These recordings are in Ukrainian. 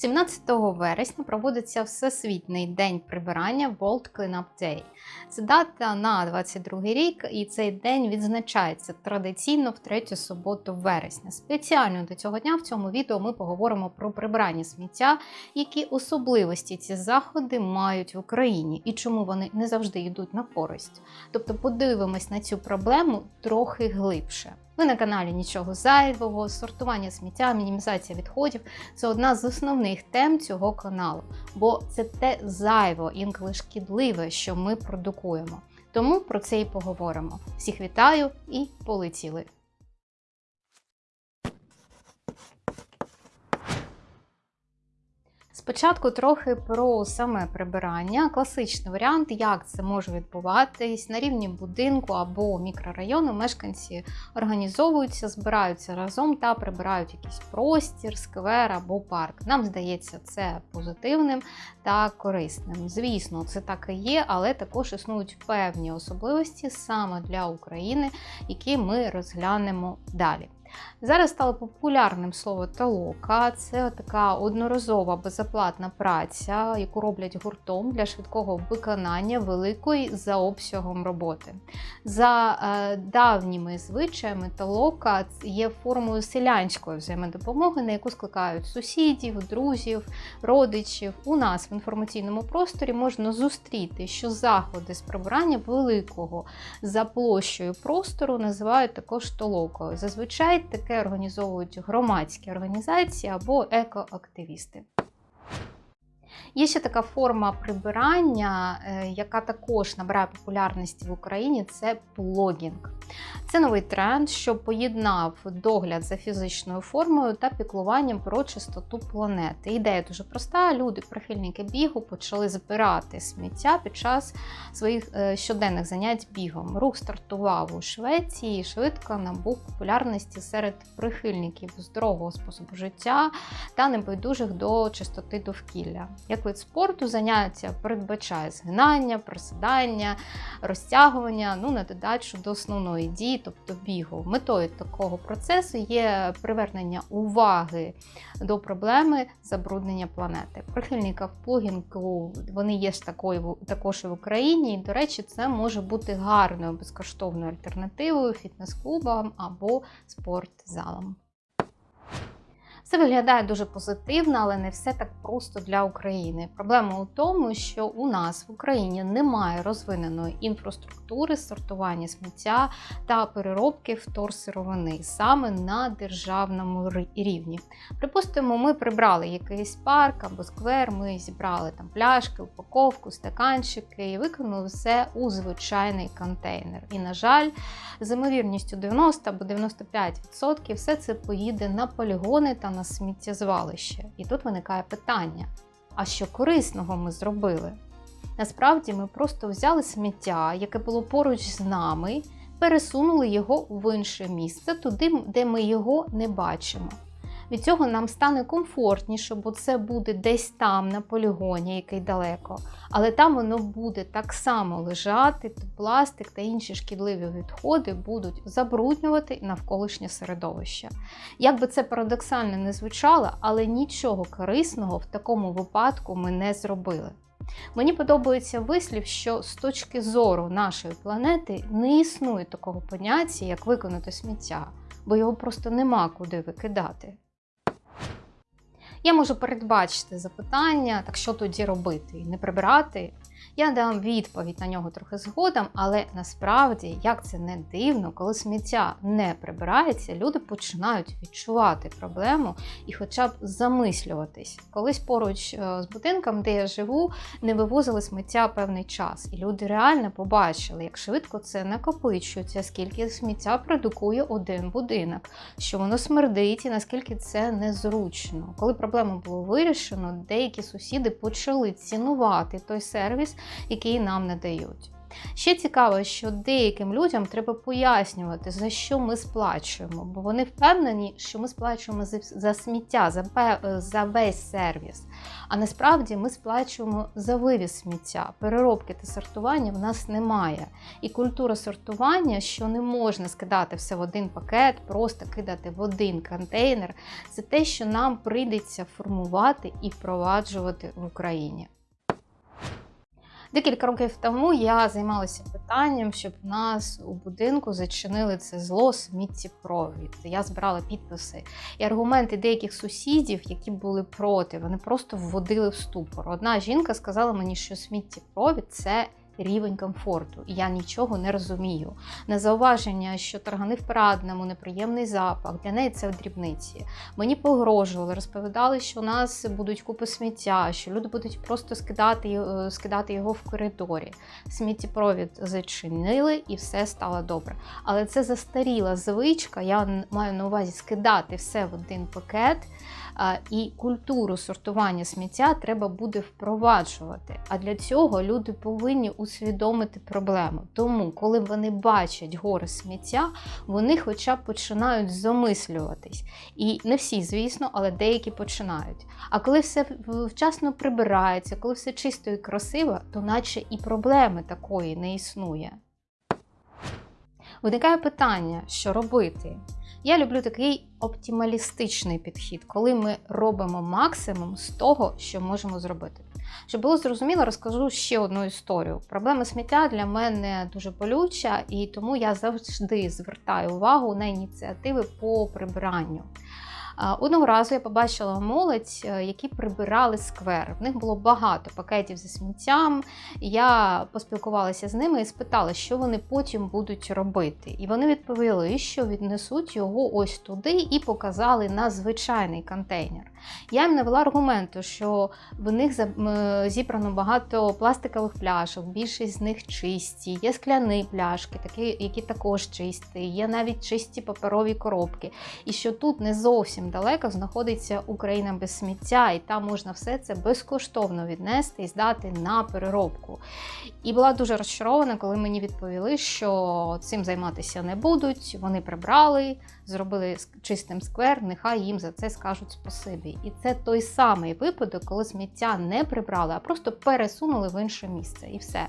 17 вересня проводиться Всесвітній день прибирання World Cleanup Day. Це дата на 22 рік, і цей день відзначається традиційно в третю суботу вересня. Спеціально до цього дня в цьому відео ми поговоримо про прибирання сміття, які особливості ці заходи мають в Україні і чому вони не завжди йдуть на користь. Тобто подивимось на цю проблему трохи глибше. Ви на каналі нічого зайвого, сортування сміття, мінімізація відходів це одна з основних тем цього каналу, бо це те зайво, інколи шкідливе, що ми продукуємо. Тому про це і поговоримо. Всіх вітаю і полетіли! Спочатку трохи про саме прибирання, класичний варіант, як це може відбуватись на рівні будинку або мікрорайону. Мешканці організовуються, збираються разом та прибирають якийсь простір, сквер або парк. Нам здається, це позитивним та корисним. Звісно, це так і є, але також існують певні особливості саме для України, які ми розглянемо далі. Зараз стало популярним слово толока. Це така одноразова безоплатна праця, яку роблять гуртом для швидкого виконання великої за обсягом роботи. За е, давніми звичаями толока є формою селянської взаємодопомоги, на яку скликають сусідів, друзів, родичів. У нас в інформаційному просторі можна зустріти, що заходи з прибирання великого за площею простору називають також толокою. Зазвичай таке організовують громадські організації або екоактивісти. Є ще така форма прибирання, е, яка також набирає популярності в Україні це плогінг. Це новий тренд, що поєднав догляд за фізичною формою та піклуванням про чистоту планети. Ідея дуже проста: люди, прихильники бігу, почали збирати сміття під час своїх е, щоденних занять бігом. Рух стартував у Швеції і швидко набув популярності серед прихильників здорового способу життя та небайдужих до чистоти довкілля. Як вид спорту, заняття передбачає згинання, присідання, розтягування, ну на додачу до основної дії, тобто бігу. Метою такого процесу є привернення уваги до проблеми забруднення планети. Прихильника в плугінгу вони є ж такою також і в Україні. І, до речі, це може бути гарною безкоштовною альтернативою фітнес-клубам або спортзалам. Це виглядає дуже позитивно, але не все так просто для України. Проблема у тому, що у нас в Україні немає розвиненої інфраструктури сортування сміття та переробки вторсировини саме на державному рівні. Припустимо, ми прибрали якийсь парк або сквер, ми зібрали там пляшки, упаковку, стаканчики і викинули все у звичайний контейнер. І, на жаль, з ймовірністю 90 або 95% все це поїде на полігони та на на сміттєзвалище. І тут виникає питання: а що корисного ми зробили? Насправді ми просто взяли сміття, яке було поруч з нами, пересунули його в інше місце, туди, де ми його не бачимо. Від цього нам стане комфортніше, бо це буде десь там, на полігоні, який далеко. Але там воно буде так само лежати, пластик та інші шкідливі відходи будуть забруднювати навколишнє середовище. Як би це парадоксально не звучало, але нічого корисного в такому випадку ми не зробили. Мені подобається вислів, що з точки зору нашої планети не існує такого поняття, як виконати сміття, бо його просто нема куди викидати. Я можу передбачити запитання, так що тоді робити? Не прибирати я дам відповідь на нього трохи згодом, але насправді, як це не дивно, коли сміття не прибирається, люди починають відчувати проблему і хоча б замислюватись. Колись поруч е, з будинком, де я живу, не вивозили сміття певний час, і люди реально побачили, як швидко це накопичується, скільки сміття продукує один будинок, що воно смердить і наскільки це незручно. Коли проблему було вирішено, деякі сусіди почали цінувати той сервіс який нам надають. Ще цікаво, що деяким людям треба пояснювати, за що ми сплачуємо, бо вони впевнені, що ми сплачуємо за, сміття, за, за весь сервіс. А насправді ми сплачуємо за вивіз сміття. Переробки та сортування в нас немає. І культура сортування, що не можна скидати все в один пакет, просто кидати в один контейнер, це те, що нам прийдеться формувати і впроваджувати в Україні. Декілька років тому я займалася питанням, щоб нас у будинку зачинили це зло сміттєпровід. Я збирала підписи і аргументи деяких сусідів, які були проти, вони просто вводили в ступор. Одна жінка сказала мені, що сміттєпровід це рівень комфорту, я нічого не розумію. На зауваження, що таргани в парадному, неприємний запах, для неї це дрібниці. Мені погрожували, розповідали, що у нас будуть купи сміття, що люди будуть просто скидати, е, скидати його в коридорі. Сміттєпровід зачинили і все стало добре. Але це застаріла звичка. Я маю на увазі скидати все в один пакет. І культуру сортування сміття треба буде впроваджувати. А для цього люди повинні усвідомити проблему. Тому, коли вони бачать гори сміття, вони хоча б починають замислюватись. І не всі, звісно, але деякі починають. А коли все вчасно прибирається, коли все чисто і красиво, то наче і проблеми такої не існує. Виникає питання, що робити. Я люблю такий оптималістичний підхід, коли ми робимо максимум з того, що можемо зробити. Щоб було зрозуміло, розкажу ще одну історію. Проблема сміття для мене дуже болюча, і тому я завжди звертаю увагу на ініціативи по прибиранню. Одного разу я побачила молодь, е, які прибирали сквер. В них було багато пакетів зі сміттям. Я поспілкувалася з ними і спитала, що вони потім будуть робити. І вони відповіли, що віднесуть його ось туди і показали на звичайний контейнер. Я їм навела аргументу, що в них зібрано багато пластикових пляшок, більшість з них чисті, є скляні пляшки, такі, які також чисті, є навіть чисті паперові коробки. І що тут не зовсім далеко знаходиться Україна без сміття, і там можна все це безкоштовно віднести і здати на переробку. І була дуже розчарована, коли мені відповіли, що цим займатися не будуть. Вони прибрали, зробили чистим сквер, нехай їм за це скажуть спасибі. І це той самий випадок, коли сміття не прибрали, а просто пересунули в інше місце, і все.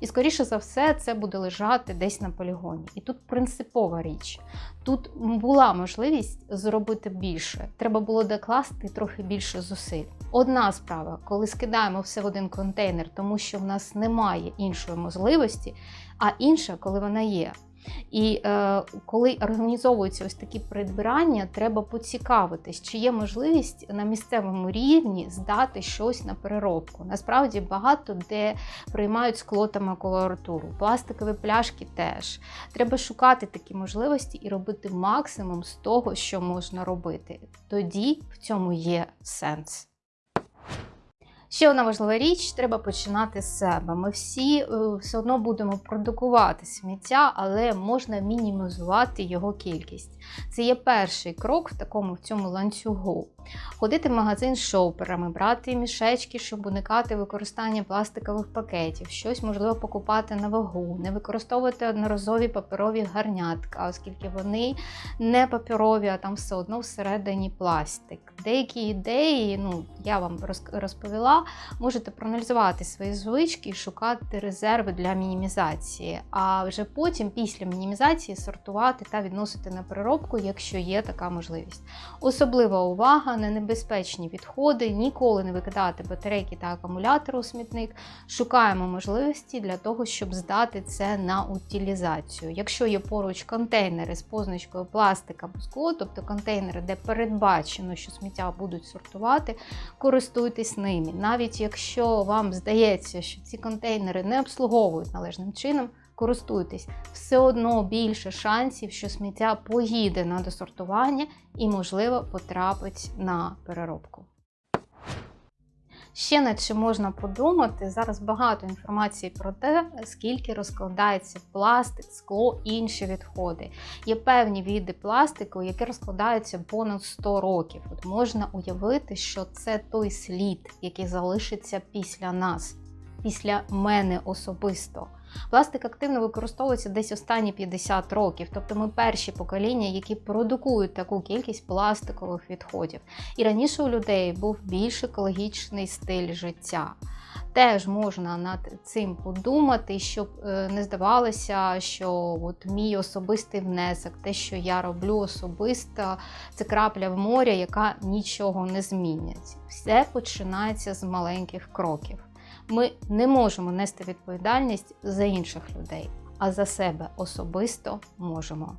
І скоріше за все, це буде лежати десь на полігоні. І тут принципова річ. Тут була можливість зробити більше. Треба було докласти трохи більше зусиль. Одна справа, коли скидаємо все в один контейнер, тому що в нас немає іншої можливості, а інша, коли вона є. І е, коли організовуються ось такі придбирання, треба поцікавитись, чи є можливість на місцевому рівні здати щось на переробку. Насправді багато де приймають скло та макулатуру, пластикові пляшки теж. Треба шукати такі можливості і робити максимум з того, що можна робити. Тоді в цьому є сенс. Ще одна важлива річ: треба починати з себе. Ми всі е, все одно будемо продукувати сміття, але можна мінімізувати його кількість. Це є перший крок в такому в цьому ланцюгу. Ходити в магазин з шоперами, брати мішечки, щоб уникати використання пластикових пакетів, щось можливо покупати на вагу, не використовувати одноразові паперові гарнятка, оскільки вони не паперові, а там все одно всередині пластик. Деякі ідеї, ну я вам розповіла, можете проаналізувати свої звички і шукати резерви для мінімізації, а вже потім, після мінімізації, сортувати та відносити на переробку, якщо є така можливість. Особлива увага на небезпечні відходи, ніколи не викидати батарейки та акумулятори у смітник. Шукаємо можливості для того, щоб здати це на утилізацію. Якщо є поруч контейнери з позначкою пластик або скло, тобто контейнери, де передбачено, що сміття будуть сортувати, користуйтесь ними. Навіть якщо вам здається, що ці контейнери не обслуговують належним чином, користуйтесь, все одно більше шансів, що сміття поїде на досортування і, можливо, потрапить на переробку. Ще над чим можна подумати, зараз багато інформації про те, скільки розкладається пластик, скло інші відходи. Є певні види пластику, які розкладаються понад 100 років. От можна уявити, що це той слід, який залишиться після нас, після мене особисто. Пластик активно використовується десь останні 50 років, тобто ми перші покоління, які продукують таку кількість пластикових відходів. І раніше у людей був більш екологічний стиль життя. Теж можна над цим подумати, щоб е, не здавалося, що от мій особистий внесок, те, що я роблю особисто, це крапля в морі, яка нічого не змінить. Все починається з маленьких кроків. Ми не можемо нести відповідальність за інших людей, а за себе особисто можемо.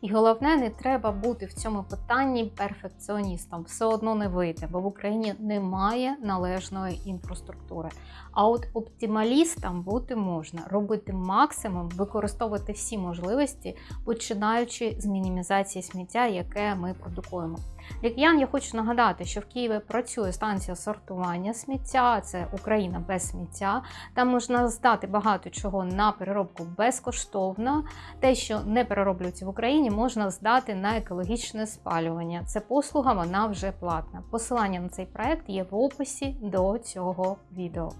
І головне, не треба бути в цьому питанні перфекціоністом. Все одно не вийде, бо в Україні немає належної інфраструктури. А от оптималістам бути можна, робити максимум, використовувати всі можливості, починаючи з мінімізації сміття, яке ми продукуємо. Для киян я хочу нагадати, що в Києві працює станція сортування сміття, це Україна без сміття. Там можна здати багато чого на переробку безкоштовно. Те, що не перероблюється в Україні, можна здати на екологічне спалювання. Це послуга, вона вже платна. Посилання на цей проект є в описі до цього відео.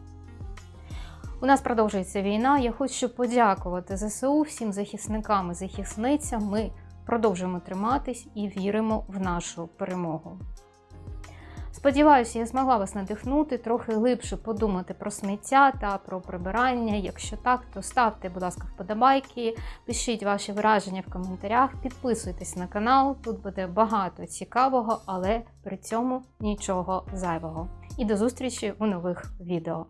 У нас продовжується війна. Я хочу подякувати ЗСУ, всім захисникам і захисницям. Ми продовжуємо триматись і віримо в нашу перемогу. Сподіваюся, я змогла вас надихнути, трохи глибше подумати про сміття та про прибирання. Якщо так, то ставте, будь ласка, вподобайки, пишіть ваші враження в коментарях, підписуйтесь на канал, тут буде багато цікавого, але при цьому нічого зайвого. І до зустрічі у нових відео.